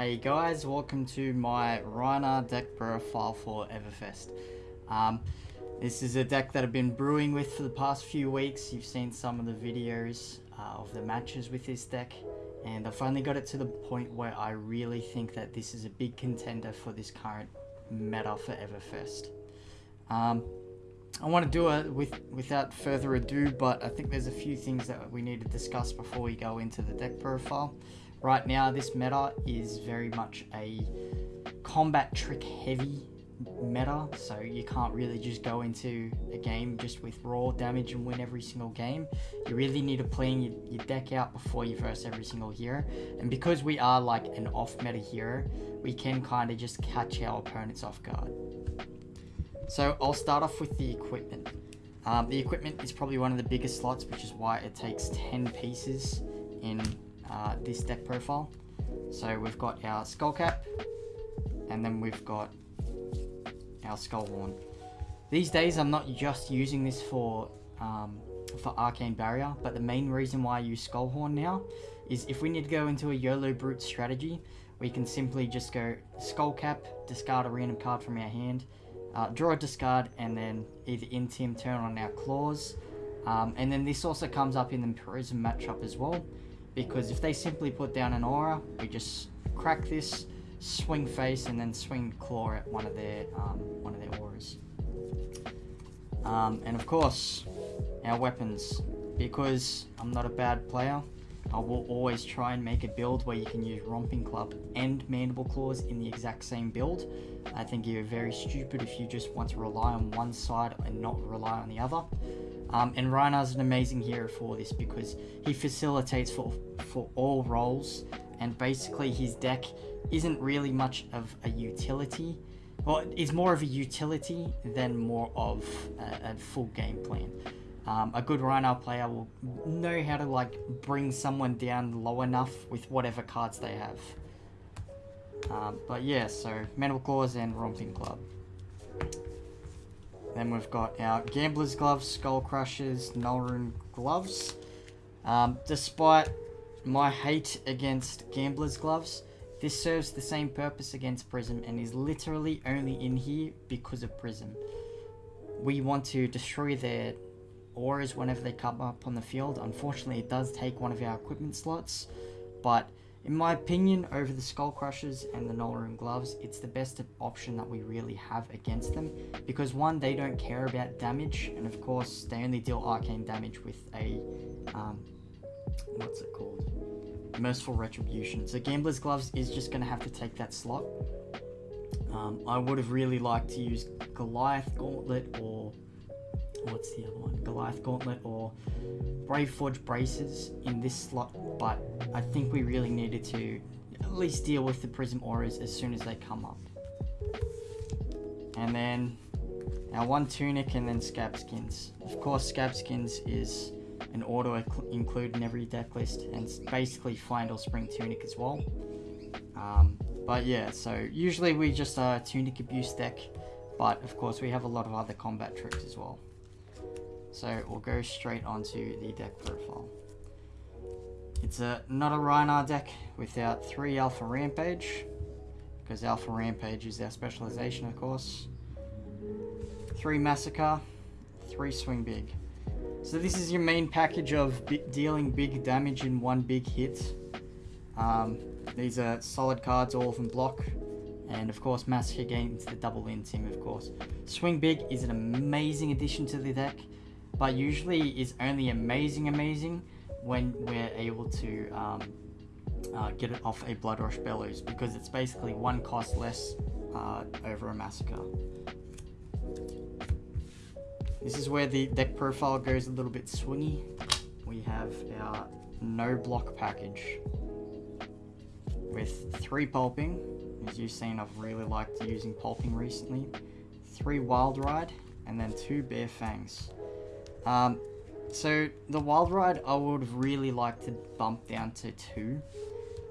Hey guys, welcome to my Rhinar deck profile for Everfest. Um, this is a deck that I've been brewing with for the past few weeks. You've seen some of the videos uh, of the matches with this deck and I finally got it to the point where I really think that this is a big contender for this current meta for Everfest. Um, I want to do it with without further ado, but I think there's a few things that we need to discuss before we go into the deck profile. Right now, this meta is very much a combat trick heavy meta, so you can't really just go into a game just with raw damage and win every single game. You really need to plan your, your deck out before you verse every single hero. And because we are like an off meta hero, we can kind of just catch our opponents off guard. So I'll start off with the equipment. Um, the equipment is probably one of the biggest slots, which is why it takes 10 pieces in uh, this deck profile. So we've got our skull cap, and then we've got our skull horn. These days I'm not just using this for um, for arcane barrier, but the main reason why I use skull horn now is if we need to go into a YOLO brute strategy, we can simply just go skull cap, discard a random card from our hand, uh, draw a discard, and then either intim turn on our claws. Um, and then this also comes up in the Prism matchup as well because if they simply put down an aura, we just crack this, swing face, and then swing claw at one of their um, one of their auras. Um, and of course, our weapons. Because I'm not a bad player, I will always try and make a build where you can use Romping Club and Mandible Claws in the exact same build. I think you're very stupid if you just want to rely on one side and not rely on the other. Um, and Rhinar's an amazing hero for this because he facilitates for, for all roles and basically his deck isn't really much of a utility. Well, it's more of a utility than more of a, a full game plan. Um, a good Rhino player will know how to like bring someone down low enough with whatever cards they have. Um, but yeah, so Mandible Claws and Romping Club. Then we've got our Gambler's Gloves, Skull Crushers, Nullrune Gloves. Um, despite my hate against Gambler's Gloves, this serves the same purpose against Prism and is literally only in here because of Prism. We want to destroy their auras whenever they come up on the field. Unfortunately, it does take one of our equipment slots, but in my opinion, over the Skull Crushers and the Nullrune Gloves, it's the best option that we really have against them. Because one, they don't care about damage, and of course, they only deal arcane damage with a, um, what's it called? Merciful Retribution. So Gambler's Gloves is just going to have to take that slot. Um, I would have really liked to use Goliath Gauntlet or what's the other one? Goliath Gauntlet or Braveforge Bracers in this slot, but I think we really needed to at least deal with the Prism Auras as soon as they come up. And then our one Tunic and then Scab Skins. Of course, Scab Skins is an auto include in every deck list and basically Fyendal Spring Tunic as well. Um, but yeah, so usually we just a uh, Tunic Abuse deck, but of course we have a lot of other combat tricks as well. So we'll go straight onto the deck profile. It's a not a Rhinar deck without three Alpha Rampage, because Alpha Rampage is our specialization, of course. Three Massacre, three Swing Big. So this is your main package of dealing big damage in one big hit. Um, these are solid cards, all of them block. And of course, Massacre gains the double in team, of course. Swing Big is an amazing addition to the deck but usually is only amazing amazing when we're able to um, uh, get it off a Blood Rush Bellows because it's basically one cost less uh, over a Massacre. This is where the deck profile goes a little bit swingy. We have our no block package with three pulping. As you've seen, I've really liked using pulping recently. Three wild ride and then two bare fangs. Um, so the Wild Ride I would really like to bump down to 2.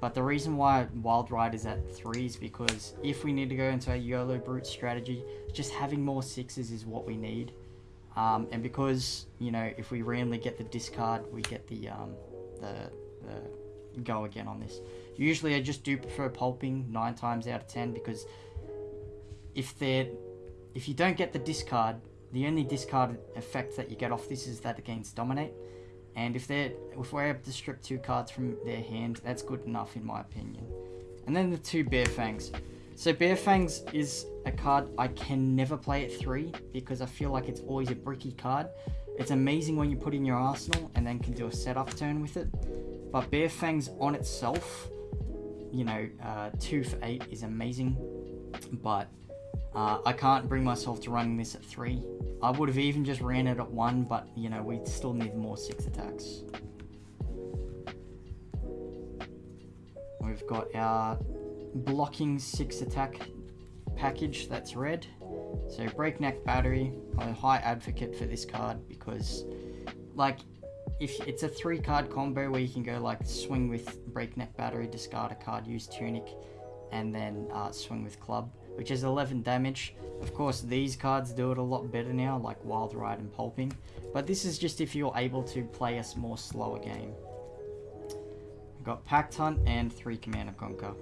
But the reason why Wild Ride is at 3 is because if we need to go into a YOLO Brute strategy, just having more 6s is what we need. Um, and because, you know, if we randomly get the discard, we get the, um, the, the go again on this. Usually I just do prefer pulping 9 times out of 10 because if they're if you don't get the discard, the only discard effect that you get off this is that it gains dominate. And if they're if we're able to strip two cards from their hand, that's good enough in my opinion. And then the two Bare Fangs. So Bare Fangs is a card I can never play at three because I feel like it's always a bricky card. It's amazing when you put in your arsenal and then can do a setup turn with it. But Bare Fangs on itself, you know, uh, two for eight is amazing. But uh, I can't bring myself to running this at three. I would have even just ran it at one, but you know, we still need more six attacks. We've got our blocking six attack package that's red. So breakneck battery, I'm a high advocate for this card because like if it's a three card combo where you can go like swing with breakneck battery, discard a card, use tunic, and then uh, swing with club, which is 11 damage. Of course, these cards do it a lot better now, like Wild Ride and Pulping, but this is just if you're able to play a more slower game. We've got Pack Hunt and 3 Command and Conquer.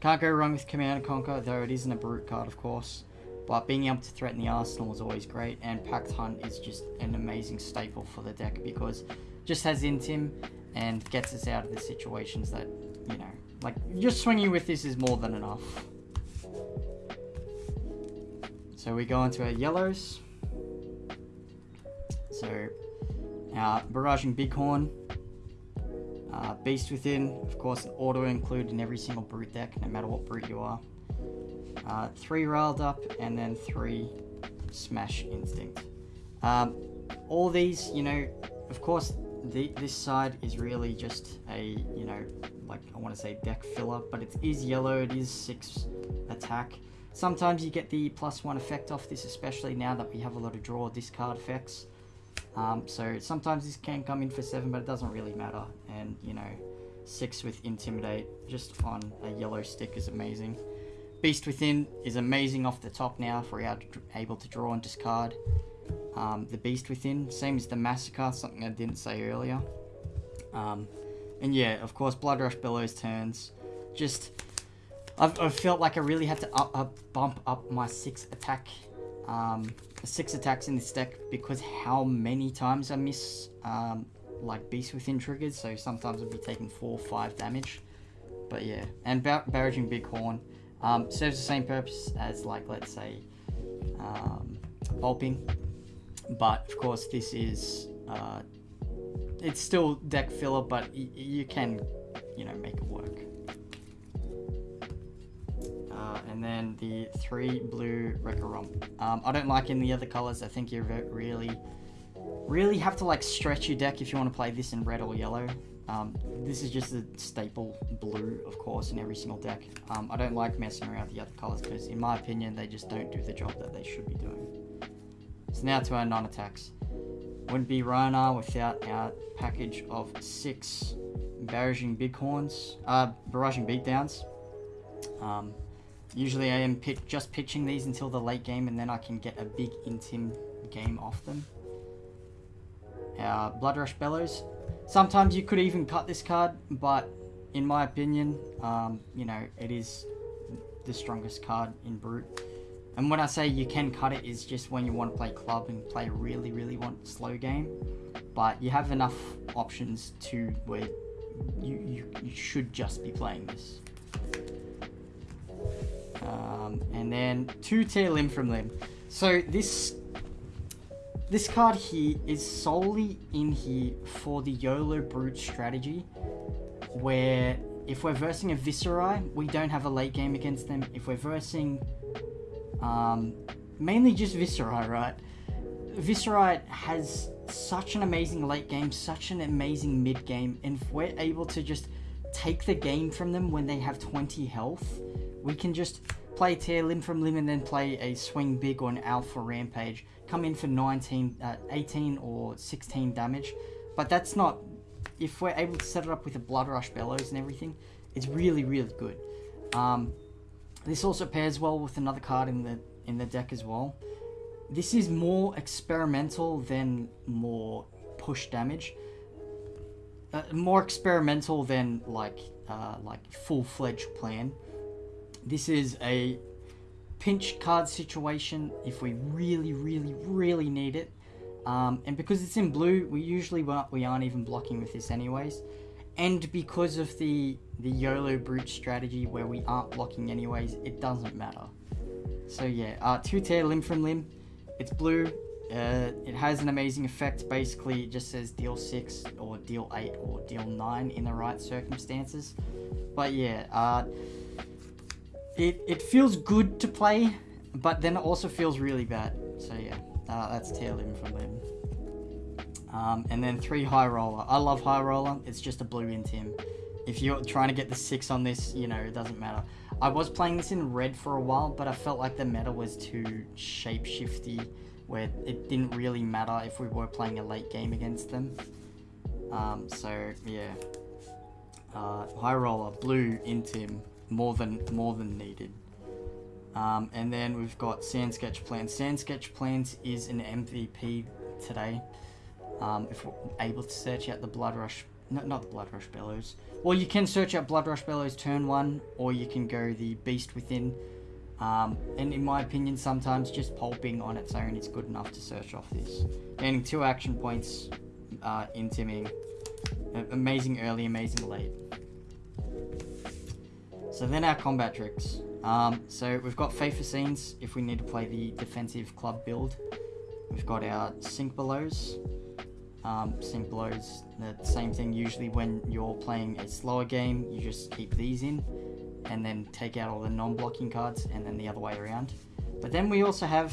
Can't go wrong with Command and Conquer, though it isn't a brute card, of course. But being able to threaten the arsenal is always great, and Pack Hunt is just an amazing staple for the deck because just has Intim and gets us out of the situations that, you know, like, just swinging with this is more than enough. So we go into our yellows. So, our Barraging Bighorn, uh, Beast Within, of course, auto include in every single brute deck, no matter what brute you are. Uh, three Riled Up, and then three Smash Instinct. Um, all these, you know, of course, the, this side is really just a, you know, like I want to say deck filler, but it is yellow, it is 6 attack. Sometimes you get the plus 1 effect off this, especially now that we have a lot of draw discard effects. Um, so sometimes this can come in for 7, but it doesn't really matter. And, you know, 6 with Intimidate just on a yellow stick is amazing. Beast Within is amazing off the top now if we're able to draw and discard. Um, the Beast Within, same as the Massacre, something I didn't say earlier. Um, and yeah, of course, Blood Rush Bellows turns. Just, I've, I've felt like I really had to up, up, bump up my 6 attack um, six attacks in this deck because how many times I miss um, like Beast Within triggers, so sometimes I'll be taking 4 or 5 damage. But yeah, and Bar Barraging Bighorn um, serves the same purpose as like, let's say, um, Pulping. But of course this is, uh, it's still deck filler, but you can, you know, make it work. Uh, and then the three blue Wrecker Romp. Um, I don't like any other colors. I think you really, really have to like stretch your deck if you want to play this in red or yellow. Um, this is just a staple blue, of course, in every single deck. Um, I don't like messing around with the other colors because, in my opinion, they just don't do the job that they should be doing. So now to our non-attacks. Wouldn't be Rhinar without our package of six Barraging Bighorns, uh, Barraging Beatdowns. Um, Usually I am pick, just pitching these until the late game and then I can get a big intim game off them. Our Blood Rush Bellows. Sometimes you could even cut this card, but in my opinion, um, you know, it is the strongest card in Brute. And when I say you can cut it, is just when you want to play club and play really, really want slow game. But you have enough options to where you, you, you should just be playing this. Um, and then two tear limb from limb. So this this card here is solely in here for the YOLO Brute strategy, where if we're versing a Viserai, we don't have a late game against them. If we're versing, um, mainly just Viserai, right? Viserai has such an amazing late game, such an amazing mid game, and if we're able to just take the game from them when they have 20 health, we can just play tear limb from limb and then play a swing big or an alpha rampage. Come in for 19, uh, 18 or 16 damage. But that's not, if we're able to set it up with a blood rush bellows and everything, it's really, really good. Um, this also pairs well with another card in the in the deck as well. This is more experimental than more push damage. Uh, more experimental than like uh, like full-fledged plan. This is a pinch card situation if we really, really, really need it. Um, and because it's in blue, we usually won't, we aren't even blocking with this anyways. And because of the, the YOLO brute strategy where we aren't blocking anyways, it doesn't matter. So yeah, uh, two tear limb from limb. It's blue. Uh, it has an amazing effect. Basically, it just says deal 6 or deal 8 or deal 9 in the right circumstances. But yeah, uh, it, it feels good to play, but then it also feels really bad. So yeah, uh, that's tear limb from limb. Um, and then 3 high roller. I love high roller. It's just a blue Intim. If you're trying to get the 6 on this, you know, it doesn't matter. I was playing this in red for a while, but I felt like the meta was too shapeshifty, where it didn't really matter if we were playing a late game against them. Um, so yeah, uh, high roller, blue Intim, more than more than needed. Um, and then we've got Sand Sketched Plans. Sand Sketched Plans is an MVP today. Um, if we're able to search out the Blood Rush, no, not the Blood Rush Bellows, well, you can search out Blood Rush Bellows turn one, or you can go the Beast Within. Um, and in my opinion, sometimes just pulping on its own is good enough to search off this. Gaining two action points, uh, intiming. Amazing early, amazing late. So then our combat tricks. Um, so we've got Fate Foreseens if we need to play the defensive club build. We've got our Sink Belows, um, Sink Belows, the same thing usually when you're playing a slower game, you just keep these in and then take out all the non-blocking cards and then the other way around. But then we also have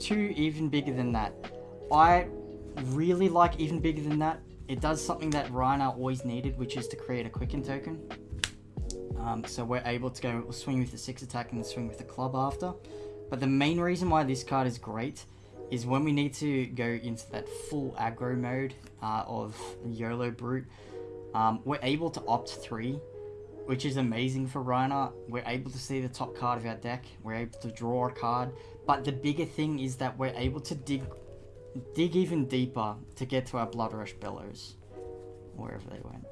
two even bigger than that. I really like even bigger than that. It does something that Rhinar always needed, which is to create a quicken token. Um, so we're able to go swing with the 6 attack and swing with the club after. But the main reason why this card is great is when we need to go into that full aggro mode uh, of YOLO Brute, um, we're able to opt 3, which is amazing for Rhinar. We're able to see the top card of our deck, we're able to draw a card, but the bigger thing is that we're able to dig dig even deeper to get to our Blood Rush Bellows, wherever they went.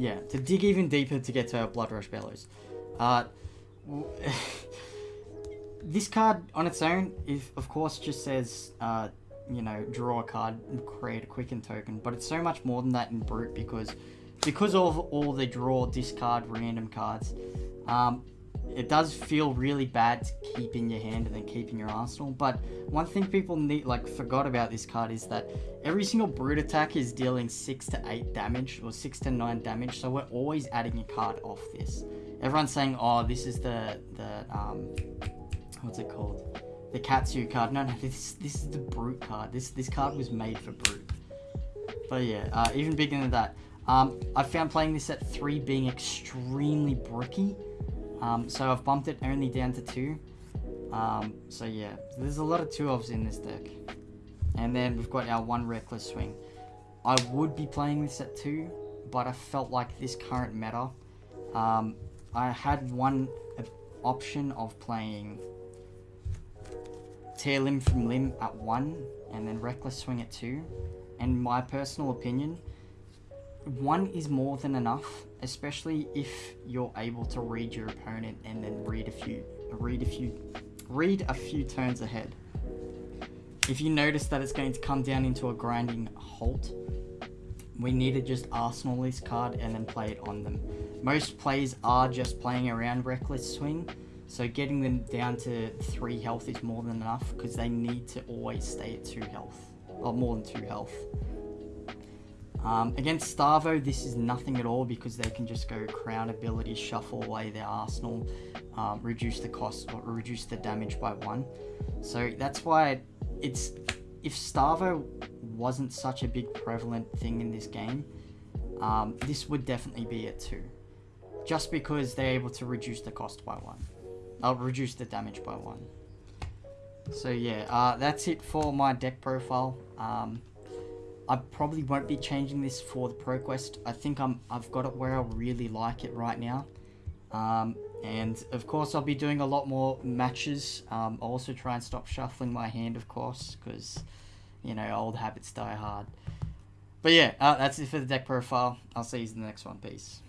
Yeah, to dig even deeper to get to our Blood Rush Bellows. Uh, this card on its own, if of course just says, uh, you know, draw a card, create a quicken token, but it's so much more than that in Brute because because of all the draw, discard, random cards, um, it does feel really bad to keep in your hand and then keep in your arsenal. But one thing people need like forgot about this card is that every single brute attack is dealing six to eight damage or six to nine damage. So we're always adding a card off this. Everyone's saying, "Oh, this is the the um, what's it called? The Katsu card. No, no, this this is the Brute card. This this card was made for Brute. But yeah, uh, even bigger than that. Um, I found playing this at 3 being extremely bricky. Um, so I've bumped it only down to 2. Um, so yeah, there's a lot of 2 ofs in this deck. And then we've got our 1 Reckless Swing. I would be playing this at 2, but I felt like this current meta, um, I had one option of playing tear limb from limb at 1 and then reckless swing at 2 and my personal opinion one is more than enough especially if you're able to read your opponent and then read a few read a few read a few turns ahead if you notice that it's going to come down into a grinding halt we need to just arsenal this card and then play it on them most players are just playing around reckless swing so getting them down to 3 health is more than enough because they need to always stay at 2 health, or more than 2 health. Um, against Starvo, this is nothing at all because they can just go crown ability, shuffle away their arsenal, um, reduce the cost or reduce the damage by 1. So that's why it's if Starvo wasn't such a big prevalent thing in this game, um, this would definitely be at 2. Just because they're able to reduce the cost by 1. I'll reduce the damage by one. So yeah, uh, that's it for my deck profile. Um, I probably won't be changing this for the ProQuest. I think I'm, I've got it where I really like it right now. Um, and of course I'll be doing a lot more matches. Um, I'll also try and stop shuffling my hand of course, because, you know, old habits die hard. But yeah, uh, that's it for the deck profile. I'll see you in the next one. Peace.